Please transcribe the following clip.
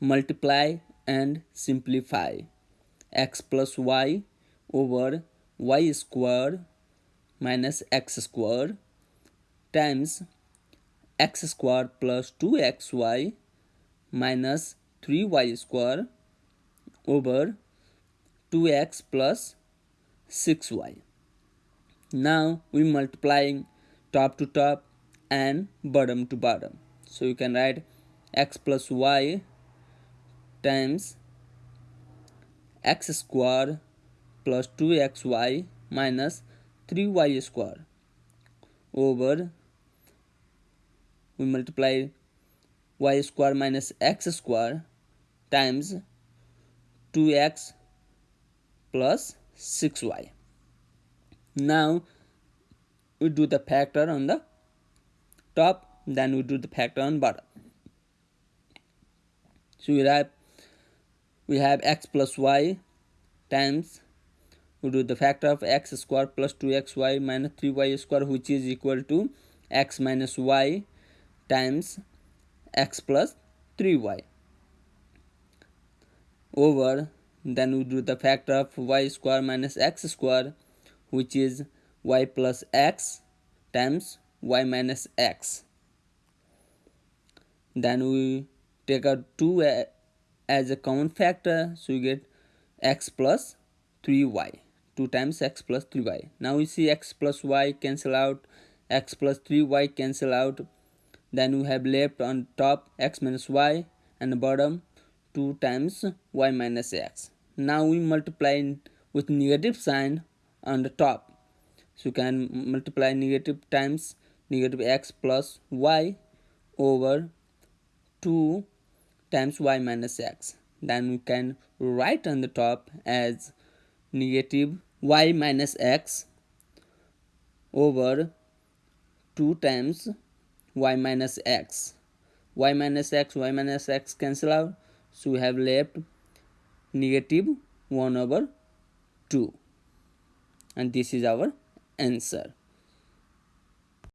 multiply and simplify x plus y over y square minus x square times x square plus 2xy minus 3y square over 2x plus 6y. Now we multiplying top to top and bottom to bottom. So you can write x plus y times x square plus 2xy minus 3y square over we multiply y square minus x square times 2x plus 6y. Now we do the factor on the top then we do the factor on bottom. So we have we have x plus y times we do the factor of x square plus 2xy minus 3y square which is equal to x minus y times x plus 3y over then we do the factor of y square minus x square which is y plus x times y minus x. Then we take out 2 as a common factor so you get x plus 3y 2 times x plus 3y now we see x plus y cancel out x plus 3y cancel out. Then we have left on top x minus y and bottom 2 times y minus x. Now we multiply with negative sign on the top. So you can multiply negative times negative x plus y over 2 times y minus x. Then we can write on the top as negative y minus x over 2 times y minus x. y minus x y minus x cancel out. So we have left negative 1 over 2 and this is our answer